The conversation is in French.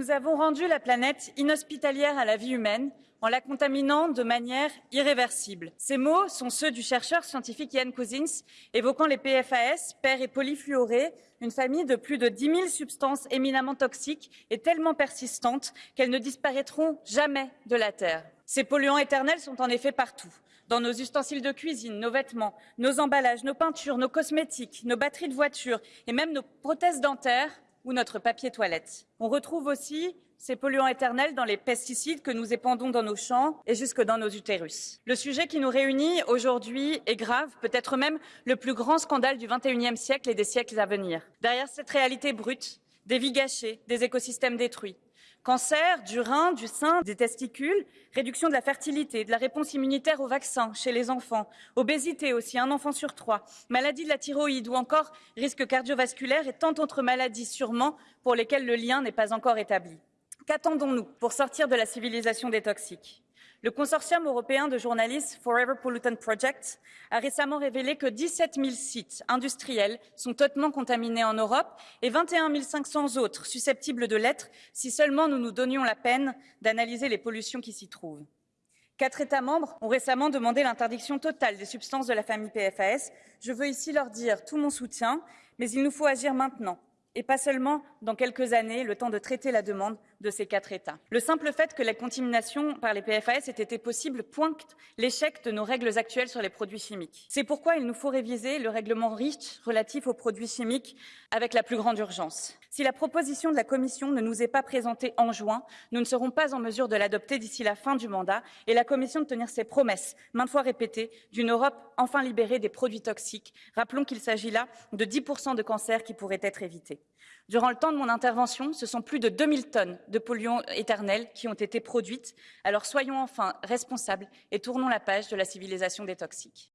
Nous avons rendu la planète inhospitalière à la vie humaine en la contaminant de manière irréversible. Ces mots sont ceux du chercheur scientifique Ian Cousins, évoquant les PFAS, pères et polyfluorés, une famille de plus de 10 000 substances éminemment toxiques et tellement persistantes qu'elles ne disparaîtront jamais de la Terre. Ces polluants éternels sont en effet partout dans nos ustensiles de cuisine, nos vêtements, nos emballages, nos peintures, nos cosmétiques, nos batteries de voitures et même nos prothèses dentaires ou notre papier toilette. On retrouve aussi ces polluants éternels dans les pesticides que nous épandons dans nos champs et jusque dans nos utérus. Le sujet qui nous réunit aujourd'hui est grave, peut-être même le plus grand scandale du XXIe siècle et des siècles à venir. Derrière cette réalité brute, des vies gâchées, des écosystèmes détruits, Cancer du rein, du sein, des testicules, réduction de la fertilité, de la réponse immunitaire aux vaccins chez les enfants, obésité aussi, un enfant sur trois, maladie de la thyroïde ou encore risque cardiovasculaire et tant d'autres maladies sûrement pour lesquelles le lien n'est pas encore établi. Qu'attendons-nous pour sortir de la civilisation des toxiques? Le consortium européen de journalistes Forever Pollutant Project a récemment révélé que 17 000 sites industriels sont totalement contaminés en Europe et 21 500 autres susceptibles de l'être si seulement nous nous donnions la peine d'analyser les pollutions qui s'y trouvent. Quatre États membres ont récemment demandé l'interdiction totale des substances de la famille PFAS. Je veux ici leur dire tout mon soutien, mais il nous faut agir maintenant et pas seulement dans quelques années, le temps de traiter la demande de ces quatre États. Le simple fait que la contamination par les PFAS ait été possible pointe l'échec de nos règles actuelles sur les produits chimiques. C'est pourquoi il nous faut réviser le règlement REACH relatif aux produits chimiques avec la plus grande urgence. Si la proposition de la Commission ne nous est pas présentée en juin, nous ne serons pas en mesure de l'adopter d'ici la fin du mandat et la Commission de tenir ses promesses, maintes fois répétées, d'une Europe enfin libérée des produits toxiques. Rappelons qu'il s'agit là de 10% de cancers qui pourraient être évités. Durant le temps de mon intervention, ce sont plus de 2000 tonnes de polluants éternels qui ont été produites. Alors soyons enfin responsables et tournons la page de la civilisation des toxiques.